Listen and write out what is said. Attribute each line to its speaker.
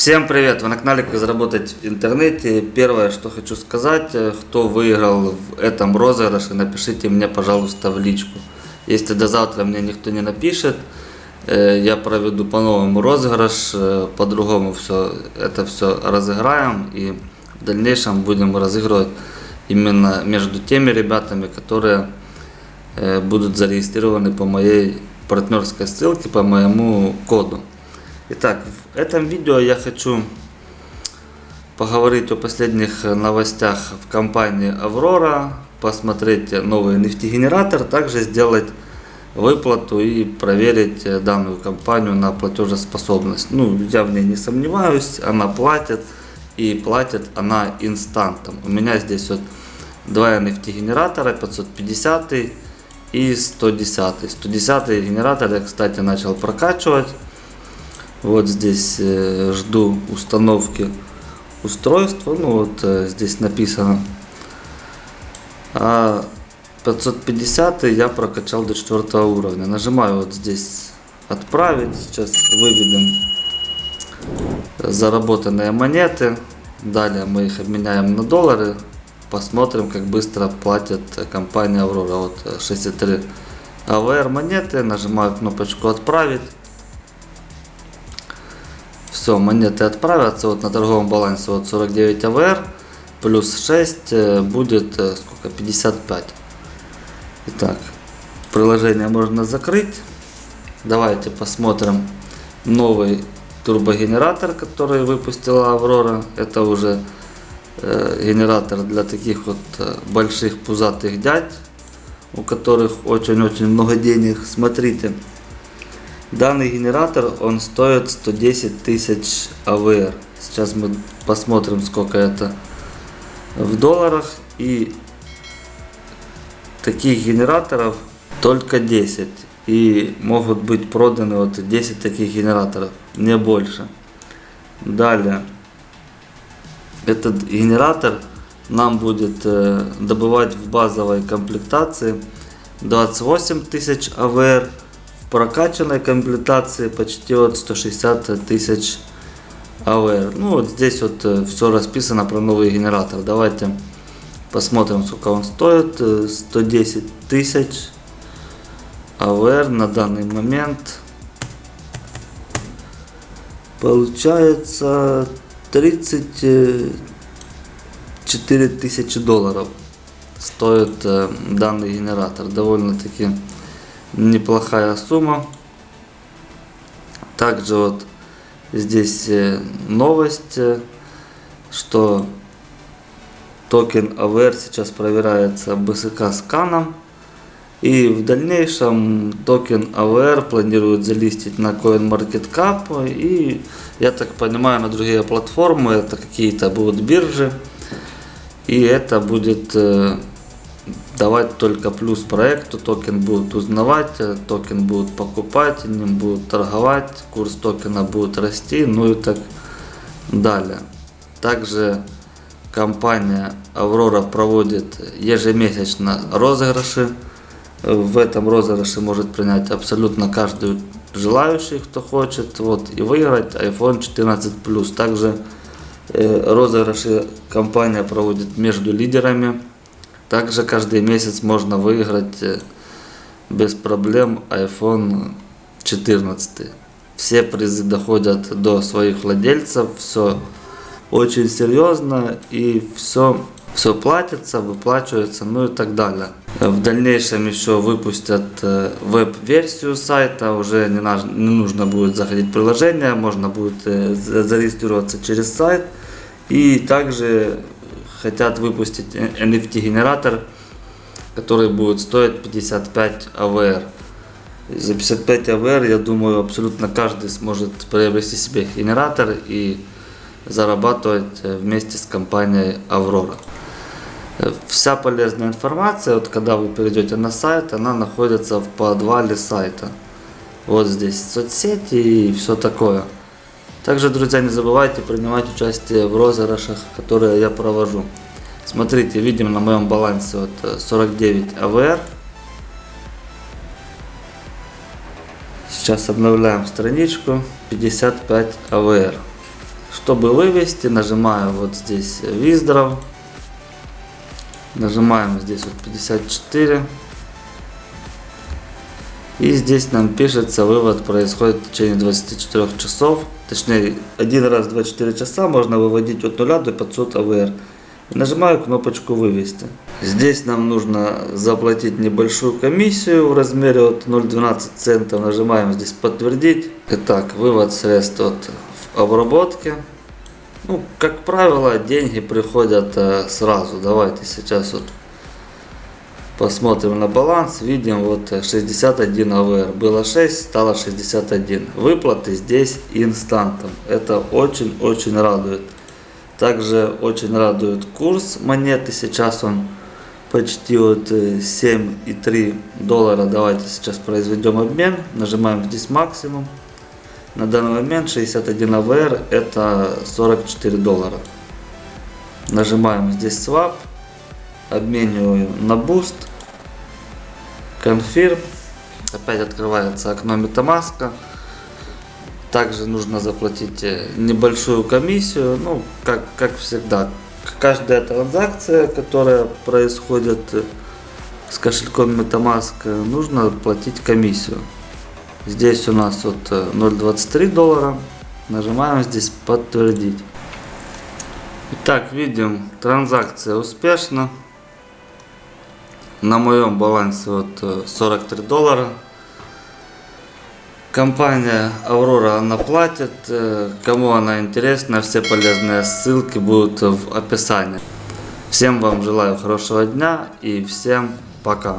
Speaker 1: Всем привет! Вы на канале Как заработать в интернете. Первое, что хочу сказать, э, кто выиграл в этом розыгрыше, напишите мне, пожалуйста, в личку. Если до завтра мне никто не напишет, э, я проведу по-новому розыгрыш, э, по-другому все это все разыграем и в дальнейшем будем разыгрывать именно между теми ребятами, которые будут зарегистрированы по моей партнерской ссылке, по моему коду. Итак, в этом видео я хочу поговорить о последних новостях в компании Аврора, посмотреть новый нефтегенератор, также сделать выплату и проверить данную компанию на платежеспособность. Ну, я в ней не сомневаюсь, она платит и платит она инстантом. У меня здесь вот два нефтегенератора, 550 и 110. 110 генератор я, кстати, начал прокачивать. Вот здесь э, жду установки устройства. Ну вот э, здесь написано. А 550 я прокачал до 4 уровня. Нажимаю вот здесь отправить. Сейчас выведем заработанные монеты. Далее мы их обменяем на доллары. Посмотрим, как быстро платит компания Аврора. Вот 63 АВР монеты. Нажимаю кнопочку отправить. Все, монеты отправятся вот на торговом балансе вот 49 АВР плюс 6 э, будет э, сколько 55. Итак, приложение можно закрыть. Давайте посмотрим новый турбогенератор, который выпустила Аврора. Это уже э, генератор для таких вот э, больших пузатых дядь, у которых очень-очень много денег. Смотрите. Данный генератор, он стоит 110 тысяч АВР. Сейчас мы посмотрим, сколько это в долларах. И таких генераторов только 10. И могут быть проданы вот 10 таких генераторов, не больше. Далее. Этот генератор нам будет э, добывать в базовой комплектации 28 тысяч АВР прокачанной комплектации почти вот 160 тысяч АВР. Ну вот здесь вот э, все расписано про новый генератор. Давайте посмотрим сколько он стоит. 110 э, тысяч АВР на данный момент. Получается 34 тысячи долларов стоит э, данный генератор. Довольно-таки неплохая сумма. Также вот здесь э, новость, э, что токен AVR сейчас проверяется BSK сканом. И в дальнейшем токен AVR планируют залистить на CoinMarketCap. И я так понимаю на другие платформы, это какие-то будут биржи. И это будет э, давать только плюс проекту, токен будут узнавать, э, токен будут покупать, ним будут торговать, курс токена будет расти, ну и так далее. Также компания Аврора проводит ежемесячно розыгрыши. В этом розыгрыше может принять абсолютно каждый желающий, кто хочет, вот, и выиграть iPhone 14 Plus. Также э, розыгрыши компания проводит между лидерами также каждый месяц можно выиграть э, без проблем iPhone 14. Все призы доходят до своих владельцев, все очень серьезно и все, все платится, выплачивается, ну и так далее. В дальнейшем еще выпустят э, веб-версию сайта, уже не, не нужно будет заходить в приложение, можно будет э, зарегистрироваться через сайт. И также хотят выпустить NFT-генератор, который будет стоить 55 АВР. За 55 АВР, я думаю, абсолютно каждый сможет приобрести себе генератор и зарабатывать вместе с компанией Аврора. Вся полезная информация, вот когда вы перейдете на сайт, она находится в подвале сайта. Вот здесь соцсети и все такое. Также, друзья, не забывайте принимать участие в розыгрышах, которые я провожу. Смотрите, видим на моем балансе вот 49 э, АВР. Сейчас обновляем страничку. 55 АВР. Чтобы вывести, нажимаю вот здесь Виздров. Нажимаем здесь вот 54. И здесь нам пишется, вывод происходит в течение 24 часов. Точнее, один раз в 24 часа можно выводить от 0 до 500 АВР. Нажимаю кнопочку «Вывести». Здесь нам нужно заплатить небольшую комиссию в размере от 0,12 центов. Нажимаем здесь «Подтвердить». Итак, вывод средств от обработки. Ну, как правило, деньги приходят э, сразу. Давайте сейчас вот посмотрим на баланс. Видим вот э, 61 АВР. Было 6, стало 61. Выплаты здесь инстантом. Это очень-очень радует. Также очень радует курс монеты. Сейчас он почти вот э, 7,3 доллара. Давайте сейчас произведем обмен. Нажимаем здесь максимум. На данный момент 61 АВР это 44 доллара. Нажимаем здесь swap. Обмениваю на Boost. Confirm. Опять открывается окно MetaMask. Также нужно заплатить э, небольшую комиссию. Ну, как, как всегда. Каждая транзакция, которая происходит э, с кошельком MetaMask, э, нужно платить комиссию. Здесь у нас вот э, 0.23 доллара. Нажимаем здесь подтвердить. Итак, видим, транзакция успешна. На моем балансе вот э, 43 доллара. Компания Aurora она платит. Э, Кому она интересна, все полезные ссылки будут в описании. Всем вам желаю хорошего дня и всем пока.